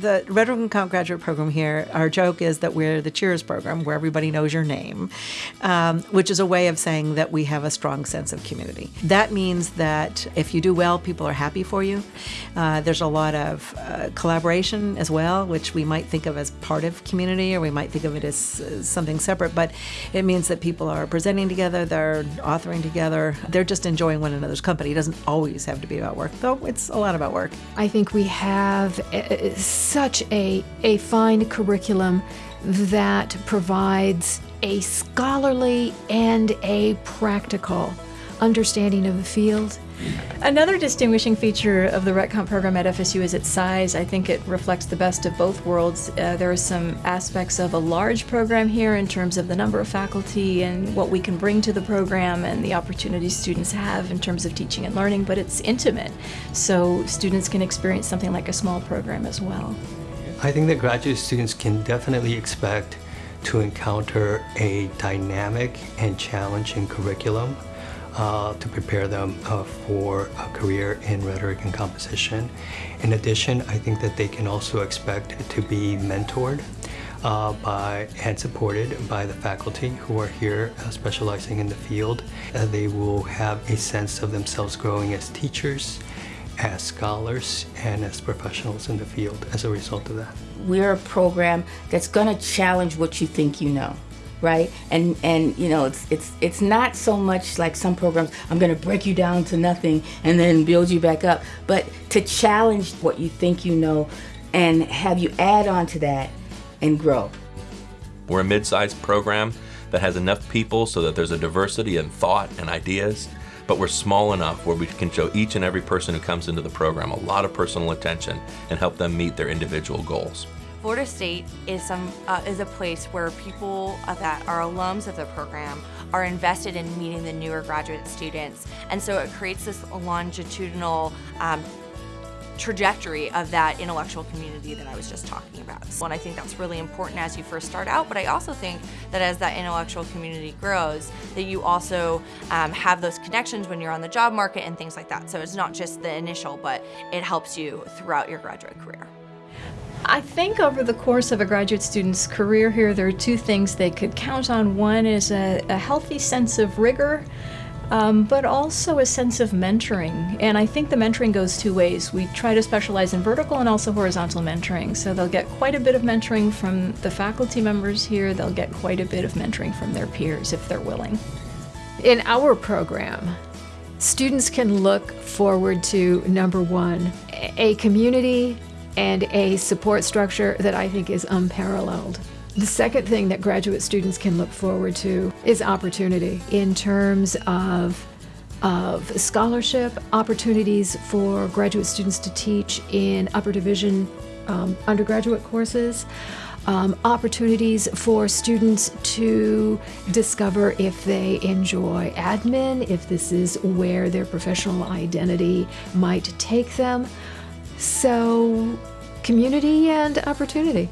the Red Ribbon Comp graduate program here, our joke is that we're the Cheers program where everybody knows your name, um, which is a way of saying that we have a strong sense of community. That means that if you do well, people are happy for you. Uh, there's a lot of uh, collaboration as well, which we might think of as part of community or we might think of it as uh, something separate, but it means that people are presenting together, they're authoring together, they're just enjoying one another's company. It doesn't always have to be about work, though it's a lot about work. I think we have uh, such a, a fine curriculum that provides a scholarly and a practical understanding of the field. Another distinguishing feature of the Rhet Comp program at FSU is its size. I think it reflects the best of both worlds. Uh, there are some aspects of a large program here in terms of the number of faculty and what we can bring to the program and the opportunities students have in terms of teaching and learning, but it's intimate, so students can experience something like a small program as well. I think that graduate students can definitely expect to encounter a dynamic and challenging curriculum uh, to prepare them uh, for a career in rhetoric and composition. In addition, I think that they can also expect to be mentored uh, by and supported by the faculty who are here uh, specializing in the field. Uh, they will have a sense of themselves growing as teachers, as scholars, and as professionals in the field as a result of that. We're a program that's going to challenge what you think you know right? And and you know, it's it's it's not so much like some programs. I'm going to break you down to nothing and then build you back up, but to challenge what you think you know, and have you add on to that and grow. We're a mid-sized program that has enough people so that there's a diversity in thought and ideas, but we're small enough where we can show each and every person who comes into the program a lot of personal attention and help them meet their individual goals. Florida State is some uh, is a place where people that are alums of the program are invested in meeting the newer graduate students, and so it creates this longitudinal. Um, trajectory of that intellectual community that I was just talking about. So, and I think that's really important as you first start out, but I also think that as that intellectual community grows, that you also um, have those connections when you're on the job market and things like that. So it's not just the initial, but it helps you throughout your graduate career. I think over the course of a graduate student's career here, there are two things they could count on. One is a, a healthy sense of rigor, um, but also a sense of mentoring. And I think the mentoring goes two ways. We try to specialize in vertical and also horizontal mentoring. So they'll get quite a bit of mentoring from the faculty members here. They'll get quite a bit of mentoring from their peers if they're willing. In our program, students can look forward to number one, a community and a support structure that I think is unparalleled. The second thing that graduate students can look forward to is opportunity in terms of of scholarship, opportunities for graduate students to teach in upper division um, undergraduate courses, um, opportunities for students to discover if they enjoy admin, if this is where their professional identity might take them. So, community and opportunity.